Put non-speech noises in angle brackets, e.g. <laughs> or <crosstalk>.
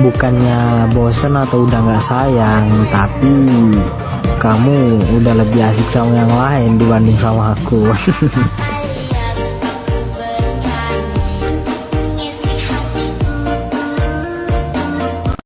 bukannya bosen atau udah nggak sayang tapi kamu udah lebih asik sama yang lain dibanding sama aku. <laughs>